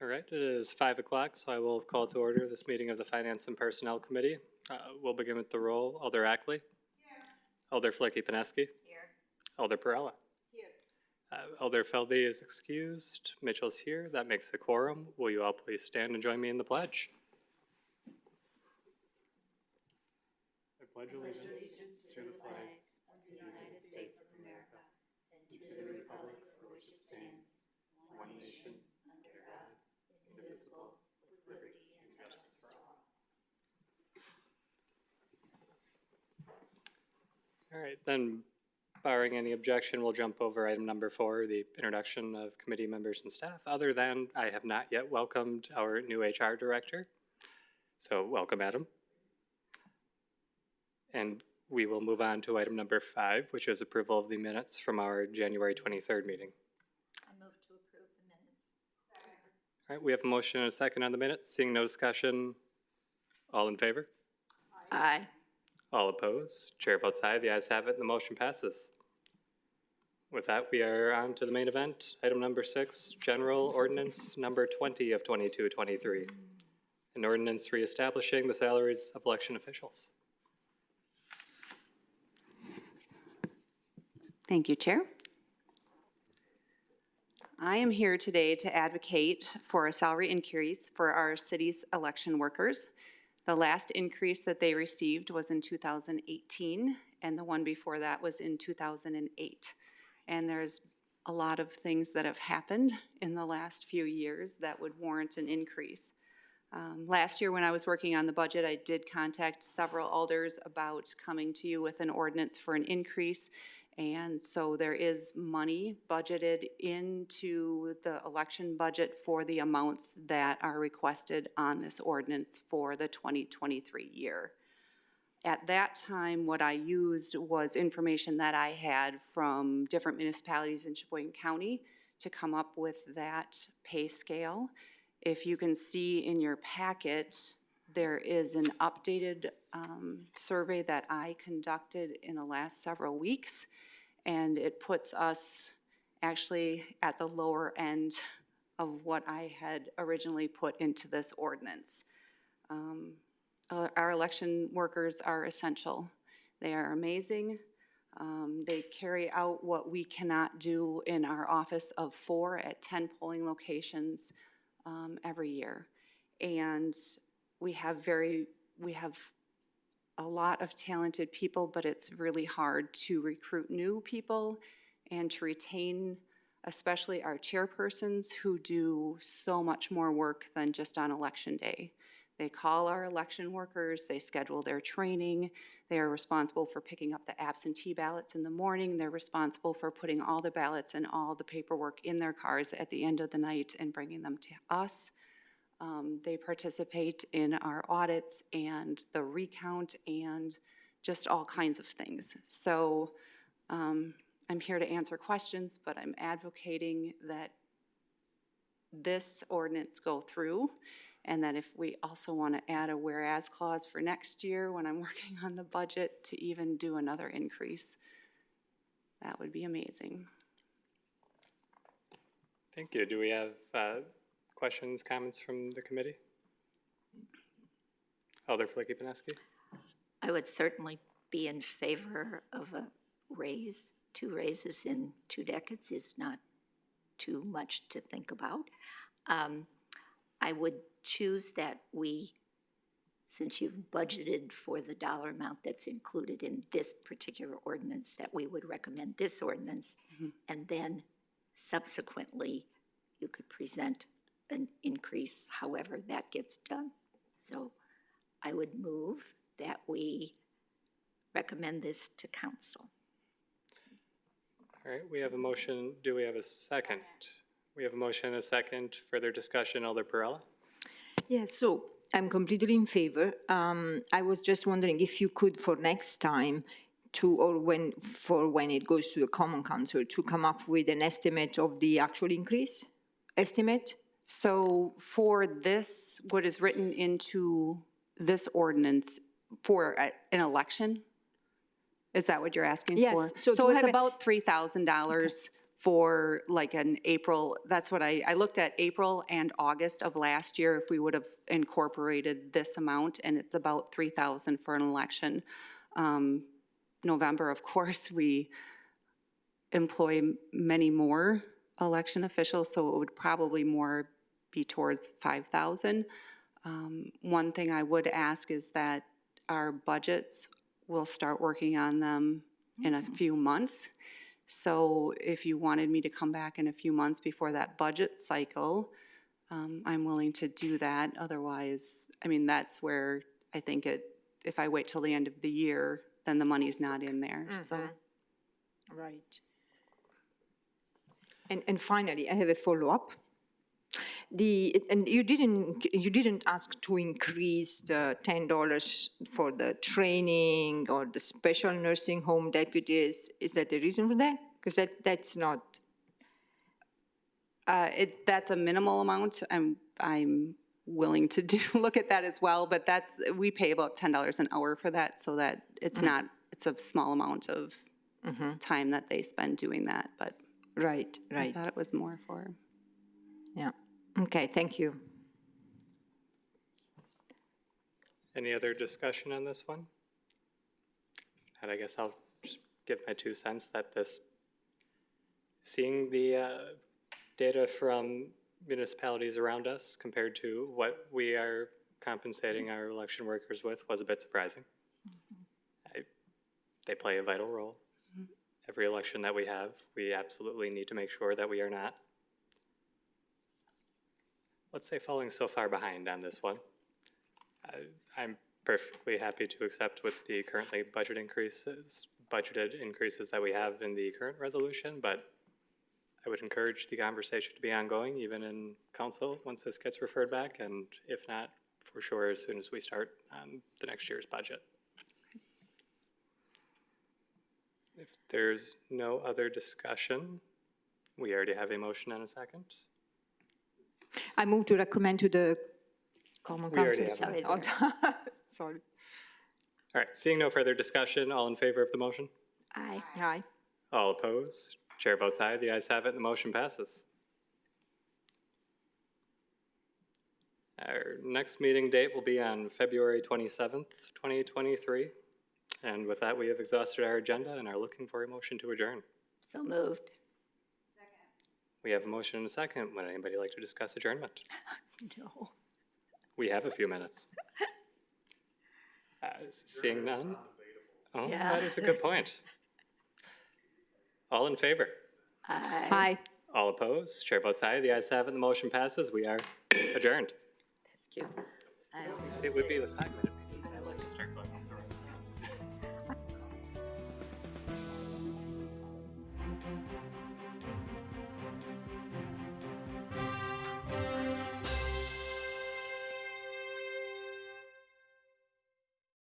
All right, it is five o'clock, so I will call to order this meeting of the Finance and Personnel Committee. Uh, We'll begin with the roll. Alder Ackley? Alder Filicky-Peneski? Here. Alder Perrella? Here. Uh, Alder Felde is excused. Mitchell's here. That makes a quorum. Will you all please stand and join me in the pledge? I pledge allegiance to the flag of the United States of America and to the republic for which it stands, one nation, under God, indivisible, with liberty and justice for all. All right, then barring any objection, we'll jump over item number four, the introduction of committee members and staff. Other than, I have not yet welcomed our new HR director. So welcome, Adam. And we will move on to item number five, which is approval of the minutes from our January 23rd meeting. I move to approve the minutes. All right, we have a motion and a second on the minutes. Seeing no discussion, all in favor? Aye. All opposed? Chair votes aye. The ayes have it, the motion passes. With that, we are on to the main event. Item number six, General Ordinance Number 20 of 22-23. An ordinance reestablishing the salaries of election officials. Thank you, Chair. I am here today to advocate for a salary increase for our city's election workers. The last increase that they received was in 2018, and the one before that was in 2008. And there's a lot of things that have happened in the last few years that would warrant an increase. Um, Last year, when I was working on the budget, I did contact several alders about coming to you with an ordinance for an increase. And so there is money budgeted into the election budget for the amounts that are requested on this ordinance for the 2023 year. At that time, what I used was information that I had from different municipalities in Sheboygan County to come up with that pay scale. If you can see in your packet, there is an updated um, survey that I conducted in the last several weeks, and it puts us actually at the lower end of what I had originally put into this ordinance. Um, uh, Our election workers are essential. They are amazing. Um, They carry out what we cannot do in our office of four at 10 polling locations um, every year. And we have very, we have a lot of talented people, but it's really hard to recruit new people and to retain, especially our chairpersons who do so much more work than just on election day. They call our election workers, they schedule their training, they are responsible for picking up the absentee ballots in the morning, they're responsible for putting all the ballots and all the paperwork in their cars at the end of the night and bringing them to us. Um, They participate in our audits and the recount and just all kinds of things. So um, I'm here to answer questions, but I'm advocating that this ordinance go through, and that if we also want to add a whereas clause for next year, when I'm working on the budget, to even do another increase, that would be amazing. Thank you. Do we have uh, questions, comments from the committee? Alder Filicky-Peneski? I would certainly be in favor of a raise. Two raises in two decades is not too much to think about. Um, I would choose that we, since you've budgeted for the dollar amount that's included in this particular ordinance, that we would recommend this ordinance, and then subsequently, you could present an increase however that gets done. So I would move that we recommend this to council. All right, we have a motion. Do we have a second? We have a motion and a second. Further discussion, Alder Perrella? Yeah, so I'm completely in favor. Um, I was just wondering if you could for next time to, or when, for when it goes to the common council, to come up with an estimate of the actual increase? Estimate? So for this, what is written into this ordinance for a- an election? Is that what you're asking Yes, for? so So it's have a- about $3,000 for like an April, that's what I, I looked at April and August of last year, if we would have incorporated this amount, and it's about 3,000 for an election. Um, November, of course, we employ m- many more election officials, so it would probably more be towards 5,000. Um, One thing I would ask is that our budgets, we'll start working on them in a few months. So if you wanted me to come back in a few months before that budget cycle, um, I'm willing to do that. Otherwise, I mean, that's where I think it, if I wait till the end of the year, then the money's not in there, so. Right. And, and finally, I have a follow-up. The, and you didn't, you didn't ask to increase the ten dollars for the training or the special nursing home deputies. Is that the reason for that? Because that, that's not, Uh, it, that's a minimal amount. I'm, I'm willing to do, look at that as well, but that's, we pay about ten dollars an hour for that, so that it's not, it's a small amount of time that they spend doing that, but right, I right, thought it was more for. yeah. Okay, thank you. Any other discussion on this one? And I guess I'll just give my two cents that this, seeing the uh, data from municipalities around us compared to what we are compensating our election workers with was a bit surprising. I- They play a vital role. Every election that we have, we absolutely need to make sure that we are not, let's say, falling so far behind on this one. I- I'm perfectly happy to accept with the currently budget increases, budgeted increases that we have in the current resolution, but I would encourage the conversation to be ongoing, even in council, once this gets referred back, and if not, for sure, as soon as we start on the next year's budget. If there's no other discussion, we already have a motion and a second. I move to recommend to the common We already council. have Oh, Sorry. All right, seeing no further discussion, all in favor of the motion? Aye. Aye. All opposed? Chair votes aye. The ayes have it, and the motion passes. Our next meeting date will be on February 27th, 2023. And with that, we have exhausted our agenda and are looking for a motion to adjourn. So moved. We have a motion and a second. Would anybody like to discuss adjournment? No. We have a few minutes. Uh, Seeing none? Oh, Yeah. that is a good point. All in favor? Aye. Aye. All opposed? Chair votes aye. The ayes have it, the motion passes. We are adjourned. Aye. It would be the five minute meeting. I like to start going